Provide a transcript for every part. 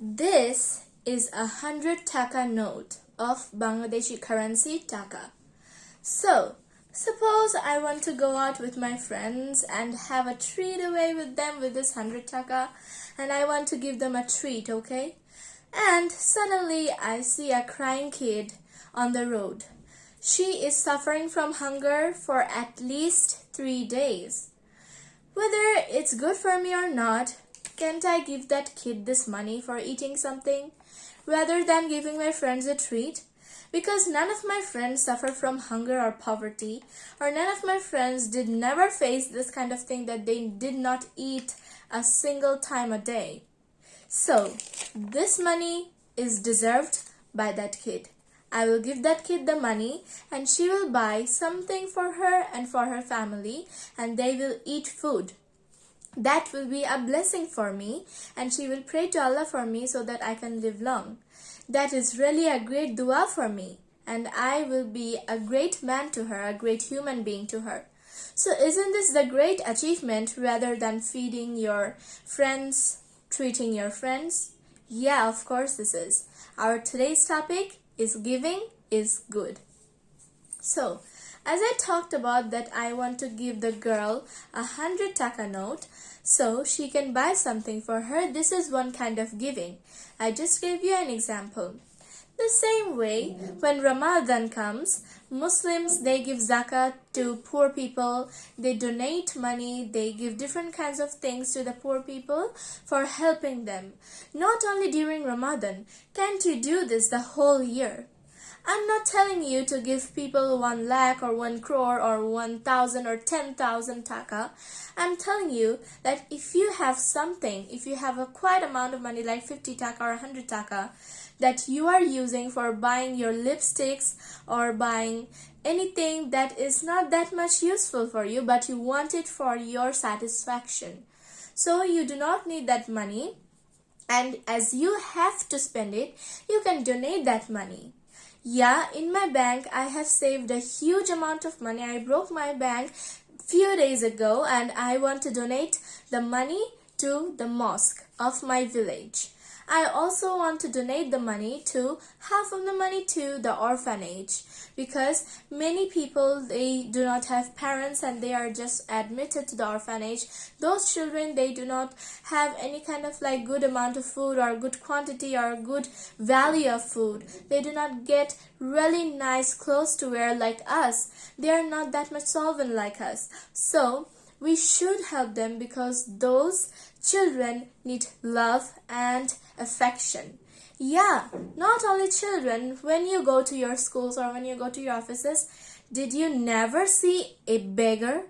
This is a hundred taka note of Bangladeshi currency taka. So, suppose I want to go out with my friends and have a treat away with them with this hundred taka and I want to give them a treat, okay? And suddenly I see a crying kid on the road. She is suffering from hunger for at least three days. Whether it's good for me or not, can't I give that kid this money for eating something rather than giving my friends a treat? Because none of my friends suffer from hunger or poverty, or none of my friends did never face this kind of thing that they did not eat a single time a day. So, this money is deserved by that kid. I will give that kid the money and she will buy something for her and for her family and they will eat food. That will be a blessing for me and she will pray to Allah for me so that I can live long. That is really a great dua for me and I will be a great man to her, a great human being to her. So isn't this the great achievement rather than feeding your friends, treating your friends? Yeah, of course this is. Our today's topic is giving is good. So, as I talked about that I want to give the girl a hundred taka note so she can buy something for her. This is one kind of giving. I just gave you an example. The same way, when Ramadan comes, Muslims, they give zakat to poor people, they donate money, they give different kinds of things to the poor people for helping them. Not only during Ramadan, can't you do this the whole year? I'm not telling you to give people one lakh or one crore or one thousand or ten thousand taka. I'm telling you that if you have something, if you have a quite amount of money like 50 taka or 100 taka that you are using for buying your lipsticks or buying anything that is not that much useful for you but you want it for your satisfaction. So you do not need that money and as you have to spend it, you can donate that money. Yeah, in my bank, I have saved a huge amount of money. I broke my bank few days ago and I want to donate the money to the mosque of my village. I also want to donate the money to half of the money to the orphanage because many people they do not have parents and they are just admitted to the orphanage. Those children they do not have any kind of like good amount of food or good quantity or good value of food. They do not get really nice clothes to wear like us. They are not that much solvent like us. So we should help them because those children need love and affection. Yeah, not only children, when you go to your schools or when you go to your offices, did you never see a beggar?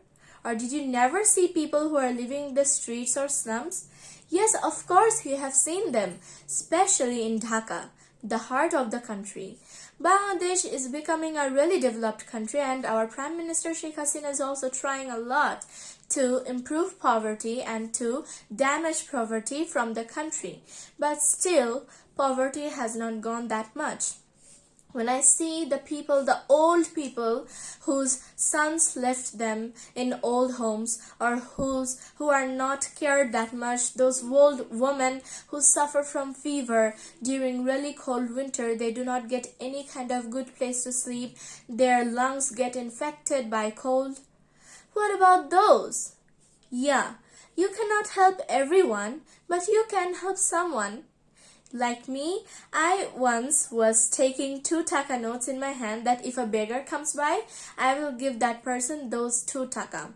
Or did you never see people who are living in the streets or slums? Yes, of course you have seen them, especially in Dhaka, the heart of the country. Bangladesh is becoming a really developed country and our Prime Minister Sheikh Hasina is also trying a lot to improve poverty and to damage poverty from the country. But still, poverty has not gone that much when I see the people, the old people whose sons left them in old homes or whose who are not cared that much, those old women who suffer from fever during really cold winter, they do not get any kind of good place to sleep, their lungs get infected by cold. What about those? Yeah, you cannot help everyone, but you can help someone. Like me, I once was taking two taka notes in my hand that if a beggar comes by, I will give that person those two taka.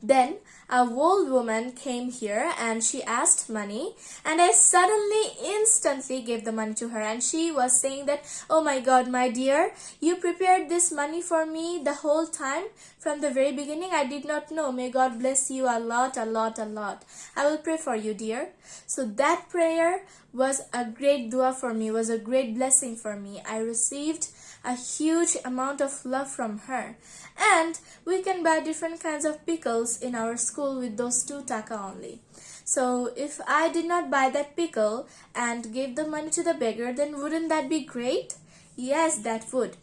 Then a old woman came here and she asked money and I suddenly instantly gave the money to her and she was saying that oh my god my dear you prepared this money for me the whole time from the very beginning I did not know. May God bless you a lot a lot a lot. I will pray for you dear. So that prayer was a great dua for me was a great blessing for me. I received a huge amount of love from her. And we can buy different kinds of pickles in our school with those two taka only. So if I did not buy that pickle and gave the money to the beggar then wouldn't that be great? Yes that would.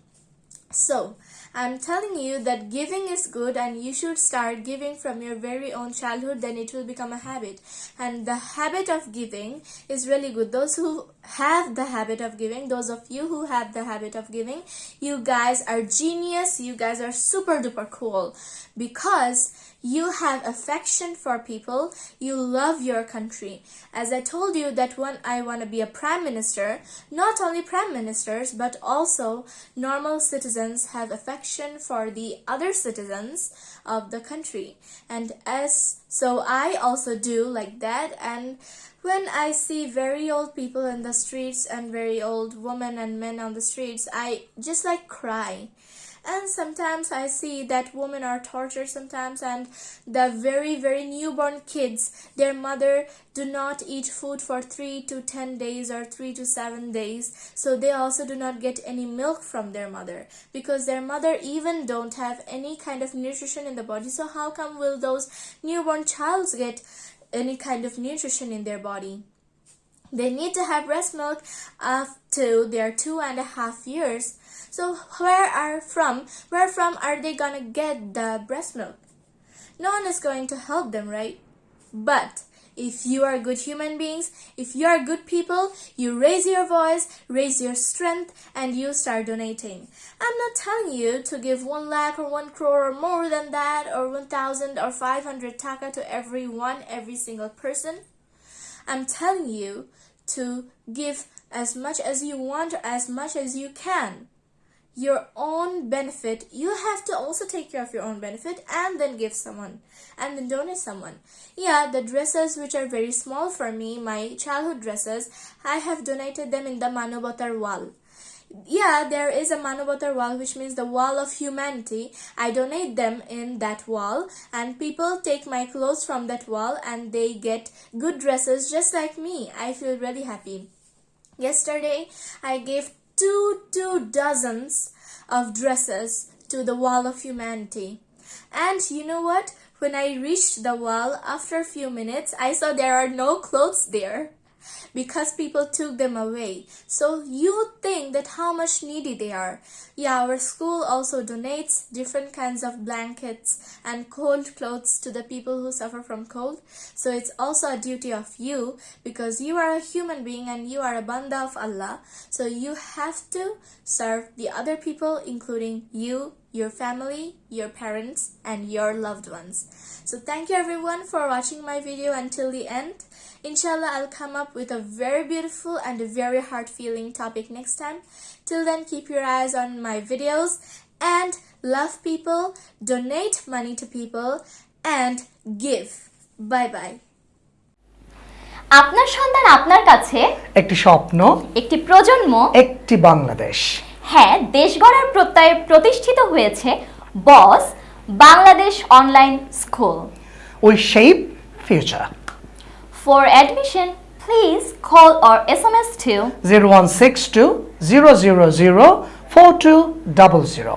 So I'm telling you that giving is good and you should start giving from your very own childhood, then it will become a habit. And the habit of giving is really good. Those who have the habit of giving, those of you who have the habit of giving, you guys are genius. You guys are super duper cool because you have affection for people. You love your country. As i told you that when i want to be a prime minister not only prime ministers but also normal citizens have affection for the other citizens of the country. And as so i also do like that. And when i see very old people in the streets and very old women and men on the streets i just like cry and sometimes i see that women are tortured sometimes and the very very newborn kids their mother do not eat food for 3 to 10 days or 3 to 7 days. So they also do not get any milk from their mother because their mother even don't have any kind of nutrition in the body. So how come will those newborn childs get any kind of nutrition in their body they need to have breast milk up to their two and a half years so where are from? Where from are they gonna get the breast milk? No one is going to help them, right? But if you are good human beings, if you are good people, you raise your voice, raise your strength, and you start donating. I'm not telling you to give one lakh or one crore or more than that, or 1,000 or 500 taka to everyone, every single person. I'm telling you to give as much as you want, as much as you can. Your own benefit you have to also take care of your own benefit and then give someone and then donate someone. Yeah the dresses which are very small for me my childhood dresses i have donated them in the manobatar wall yeah there is a manobatar wall which means the wall of humanity i donate them in that wall and people take my clothes from that wall and they get good dresses just like me i feel really happy yesterday i gave two two dozens of dresses to the wall of humanity. And you know what? When I reached the wall, after a few minutes, I saw there are no clothes there because people took them away. So you think that how much needy they are. Yeah, our school also donates different kinds of blankets and cold clothes to the people who suffer from cold. So it's also a duty of you because you are a human being and you are a banda of Allah. So you have to serve the other people including you, your family, your parents, and your loved ones. So thank you everyone for watching my video until the end. Inshallah, I'll come up with a very beautiful and a very heart-feeling topic next time. Till then, keep your eyes on my videos and love people, donate money to people, and give. Bye bye. আপনার সন্তান আপনার কাছে একটি স্বপ্ন একটি প্রজন্ম একটি বাংলাদেশ হ্যাঁ দেশ গড়ার প্রত্যয়ে প্রতিষ্ঠিত হয়েছে boss Bangladesh online school. We shape future for admission please call or S M S to zero one six two zero zero zero four two double zero